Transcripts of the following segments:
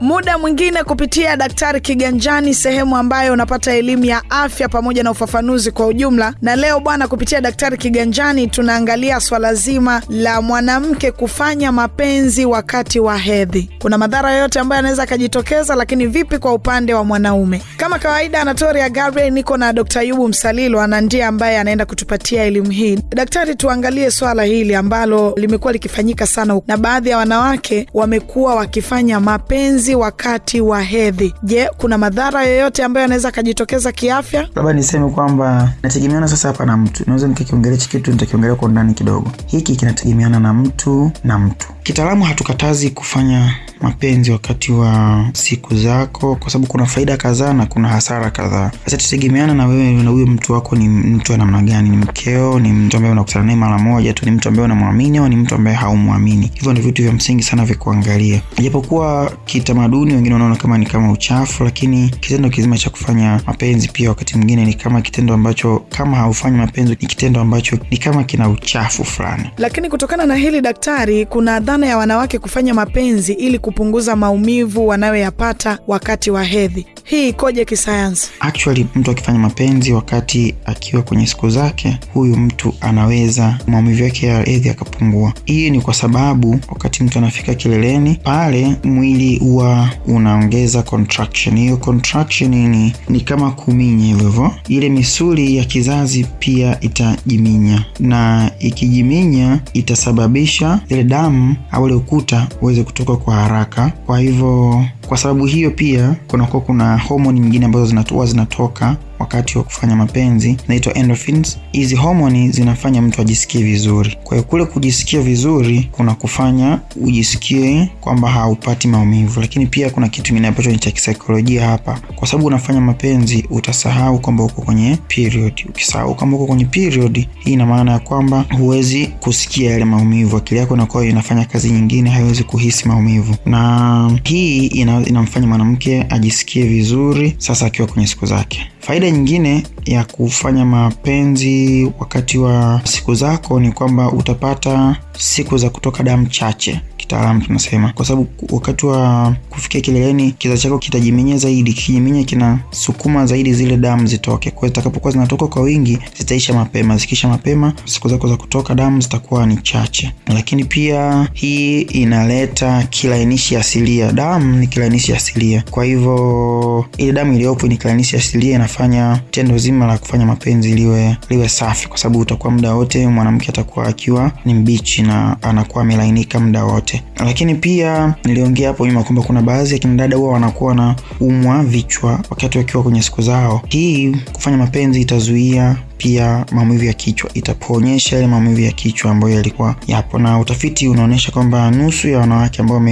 muda mwingine kupitia Daktari Kiganjani, sehemu ambayo unapata elimu ya afya pamoja na ufafanuzi kwa ujumla. Na leo bwana, kupitia Daktari Kiganjani tunaangalia swala zima la mwanamke kufanya mapenzi wakati wa hedhi. Kuna madhara yoyote ambayo anaweza akajitokeza, lakini vipi kwa upande wa mwanaume? Kama kawaida, Anatoria Gabriel, niko na Dr. Yubu Msalilo ana ndiye ambaye anaenda kutupatia elimu hii. Daktari, tuangalie swala hili ambalo limekuwa likifanyika sana na baadhi ya wanawake wamekuwa wakifanya mapenzi wakati wa hedhi. Je, kuna madhara yoyote ambayo yanaweza akajitokeza kiafya? labda niseme kwamba nategemeana sasa hapa na mtu naweza nikakiongelea hichi kitu nitakiongelea kwa undani kidogo hiki kinategemeana na mtu na mtu kitaalamu hatukatazi kufanya mapenzi wakati wa siku zako kwa sababu kuna faida kadhaa na kuna hasara kadhaa. Sasa tutegemeana na wewe na huyo mtu wako ni mtu wa namna gani. Ni mkeo ni mtu ambaye unakutana naye mara moja tu ni mtu ambaye unamwamini au ni mtu ambaye haumwamini? Hivyo ndio vitu vya msingi sana vya kuangalia. Japokuwa kitamaduni wengine wanaona kama ni kama uchafu lakini kitendo kizima cha kufanya mapenzi pia wakati mwingine ni kama kitendo ambacho kama haufanyi mapenzi ni kitendo ambacho ni kama kina uchafu fulani. Lakini kutokana na hili daktari, kuna dhana ya wanawake kufanya mapenzi ili kupunguza maumivu wanayoyapata wakati wa hedhi. Hii ikoje kisayansi? actually mtu akifanya mapenzi wakati akiwa kwenye siku zake huyu mtu anaweza maumivu yake ya hedhi akapungua hii ni kwa sababu wakati mtu anafika kileleni pale mwili huwa unaongeza contraction. Hiyo contraction ni, ni kama kuminya hivyo ile misuli ya kizazi pia itajiminya na ikijiminya itasababisha ile damu au ule ukuta uweze kutoka kwa haraka. Kwa hivyo kwa sababu hiyo pia kunakuwa kuna homoni nyingine ambazo zinatoa zinatoka wakati wa kufanya mapenzi naitwa endorphins. Hizi homoni zinafanya mtu ajisikie vizuri. Kwa hiyo kule kujisikia vizuri kuna kufanya ujisikie kwamba haupati maumivu. Lakini pia kuna kitu kingine ambacho ni cha kisaikolojia hapa. Kwa sababu unafanya mapenzi utasahau kwamba uko kwenye period. Ukisahau kwamba uko kwenye period hii ina maana ya kwamba huwezi kusikia yale maumivu. Akili yako inakuwa inafanya kazi nyingine haiwezi kuhisi maumivu. Na hii ina, inamfanya mwanamke ajisikie vizuri sasa akiwa kwenye siku zake faida nyingine ya kufanya mapenzi wakati wa siku zako ni kwamba utapata siku za kutoka damu chache kitaalamu tunasema. Kwa sababu wakati wa kufikia kileleni kiza chako kitajiminya zaidi kikijiminya kinasukuma zaidi zile damu zitoke. Kwa hiyo zitakapokuwa zinatoka kwa wingi zitaisha mapema. Zikiisha mapema siku zako za kutoka damu zitakuwa ni chache. Lakini pia hii inaleta kilainishi asilia. Damu ni kilainishi asilia. Kwa hivyo ile damu iliyopo ni kilainishi asilia inafanya tendo zima la kufanya mapenzi liwe liwe safi. Kwa sababu utakuwa muda wote mwanamke atakuwa akiwa ni mbichi na anakuwa amelainika muda wote lakini pia niliongea hapo nyuma kwamba kuna baadhi ya kinadada huwa wanakuwa na umwa vichwa wakati wakiwa kwenye siku zao. Hii kufanya mapenzi itazuia pia maumivu ya kichwa itapoonyesha yale maumivu ya kichwa ambayo yalikuwa yapo. Na utafiti unaonyesha kwamba nusu ya wanawake ambao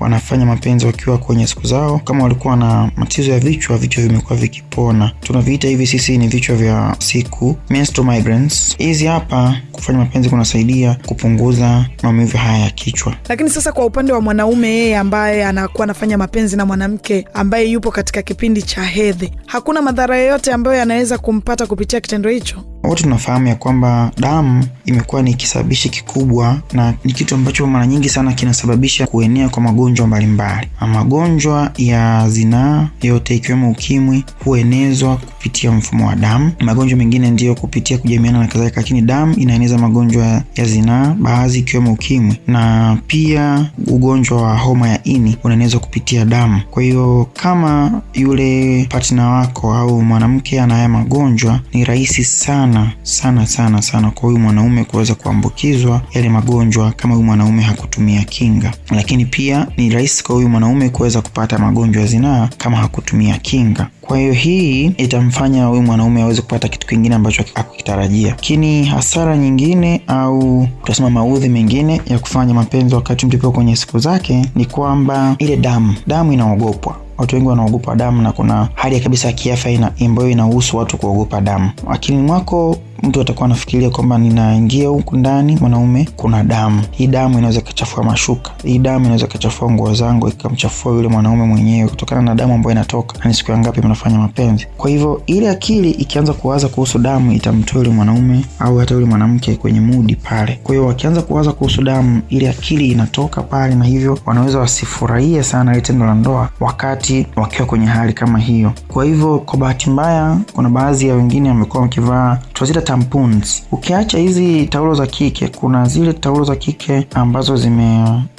wanafanya mapenzi wakiwa kwenye siku zao kama walikuwa na matizo ya vichwa vichwa vimekuwa vikipona. Tunaviita hivi sisi ni vichwa vya siku menstrual migraines. Hizi hapa kufanya mapenzi kunasaidia kupunguza maumivu haya ya kichwa. Lakini sasa kwa upande wa mwanaume yeye ambaye anakuwa anafanya mapenzi na mwanamke ambaye yupo katika kipindi cha hedhi, hakuna madhara yoyote ambayo yanaweza kumpata kupitia kitendo hicho? Wote tunafahamu ya kwamba damu imekuwa ni kisababishi kikubwa na ni kitu ambacho mara nyingi sana kinasababisha kuenea kwa magonjwa mbalimbali. Magonjwa ya zinaa yote ikiwemo ukimwi huenezwa kupitia mfumo wa damu. Magonjwa mengine ndiyo kupitia kujamiana na kadhalika lakini damu inaeneza magonjwa ya zinaa baadhi ikiwemo ukimwi. Na pia ugonjwa wa homa ya ini unaenezwa kupitia damu. Kwa hiyo kama yule partner wako au mwanamke ana haya magonjwa ni rahisi sana sana sana sana kwa huyu mwanaume kuweza kuambukizwa yale magonjwa kama huyu mwanaume hakutumia kinga. Lakini pia ni rahisi kwa huyu mwanaume kuweza kupata magonjwa ya zinaa kama hakutumia kinga. Kwa hiyo hii itamfanya huyu mwanaume aweze kupata kitu kingine ambacho hakukitarajia. Lakini hasara nyingine au tunasema maudhi mengine ya kufanya mapenzi wakati mtu kwenye siku zake ni kwamba ile damu damu inaogopwa watu wengi wanaogopa damu na kuna hali ya kabisa ya kiafya ambayo inahusu watu kuogopa damu. Akilini mwako mtu atakuwa anafikiria kwamba ninaingia huku ndani mwanaume kuna damu. Hii damu inaweza ikachafua mashuka, hii damu inaweza ikachafua nguo zangu, ikamchafua yule mwanaume mwenyewe kutokana na damu ambayo inatoka, na ni siku ya ngapi mnafanya mapenzi. Kwa hivyo ile akili ikianza kuwaza kuhusu damu itamtoa yule mwanaume au hata yule mwanamke kwenye mudi pale. Kwa hiyo wakianza kuwaza kuhusu damu, ile akili inatoka pale, na hivyo wanaweza wasifurahie sana ile tendo la ndoa wakati wakiwa kwenye hali kama hiyo. Kwa hivyo kwa bahati mbaya, kuna baadhi ya wengine wamekuwa wakivaa tunazita tampons. Ukiacha hizi taulo za kike, kuna zile taulo za kike ambazo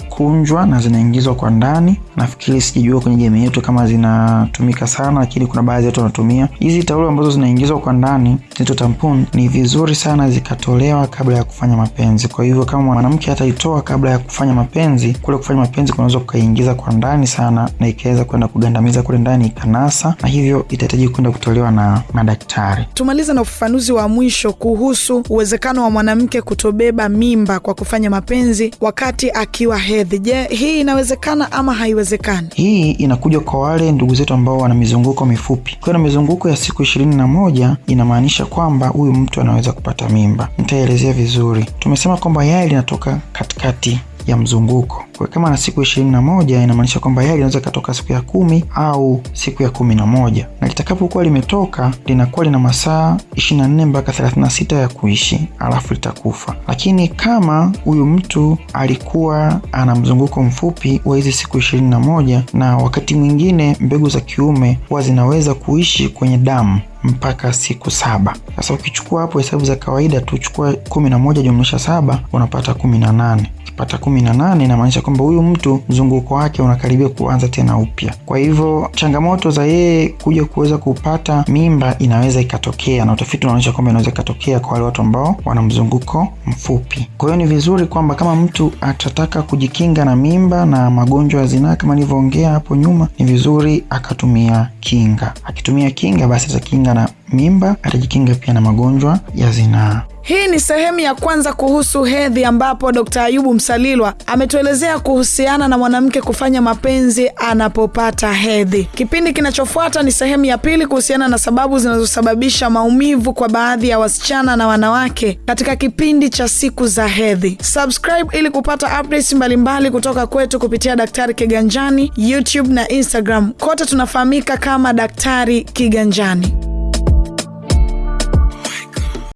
zimekunjwa na zinaingizwa kwa ndani. Nafikiri sijajua kwenye jamii yetu kama zinatumika sana, lakini kuna baadhi yetu wanatumia hizi taulo ambazo zinaingizwa kwa ndani, zinaitwa tampon. Ni vizuri sana zikatolewa kabla ya kufanya mapenzi. Kwa hivyo kama mwanamke ataitoa kabla ya kufanya mapenzi, kule kufanya mapenzi kunaweza kukaingiza kwa ndani sana, na ikaweza kwenda kugandamiza kule ndani ikanasa, na hivyo itahitaji kwenda kutolewa na madaktari. Tumalize na ufafanuzi wa mwisho kuhusu uwezekano wa mwanamke kutobeba mimba kwa kufanya mapenzi wakati akiwa hedhi. Je, hii inawezekana ama haiwezekani? Hii inakuja kwa wale ndugu zetu ambao wana mizunguko mifupi. Kwa na mizunguko ya siku ishirini na moja inamaanisha kwamba huyu mtu anaweza kupata mimba. Nitaelezea vizuri. Tumesema kwamba yai linatoka katikati ya mzunguko. Kwa kama na siku ishirini na moja inamaanisha kwamba yai linaweza ikatoka siku ya kumi au siku ya kumi na moja na litakapokuwa limetoka linakuwa lina masaa ishirini na nne mpaka thelathini na sita ya kuishi, alafu litakufa. Lakini kama huyu mtu alikuwa ana mzunguko mfupi wa hizi siku ishirini na moja na wakati mwingine mbegu za kiume huwa zinaweza kuishi kwenye damu mpaka siku saba. Sasa ukichukua hapo hesabu za kawaida tu, chukua kumi na moja jumlisha saba unapata kumi na nane ukipata kumi na nane inamaanisha kwamba huyu mtu mzunguko wake unakaribia kuanza tena upya. Kwa hivyo changamoto za yeye kuja kuweza kupata mimba inaweza ikatokea, na utafiti unaonyesha kwamba inaweza ikatokea kwa wale watu ambao wana mzunguko mfupi. Kwa hiyo ni vizuri kwamba kama mtu atataka kujikinga na mimba na magonjwa ya zinaa kama nilivyoongea hapo nyuma, ni vizuri akatumia kinga. Akitumia kinga, basi atakinga na mimba, atajikinga pia na magonjwa ya zinaa. Hii ni sehemu ya kwanza kuhusu hedhi, ambapo Dkt. Ayubu Msalilwa ametuelezea kuhusiana na mwanamke kufanya mapenzi anapopata hedhi. Kipindi kinachofuata ni sehemu ya pili kuhusiana na sababu zinazosababisha maumivu kwa baadhi ya wasichana na wanawake katika kipindi cha siku za hedhi. Subscribe ili kupata updates mbalimbali kutoka kwetu kupitia Daktari Kiganjani, YouTube na Instagram. Kote tunafahamika kama Daktari Kiganjani.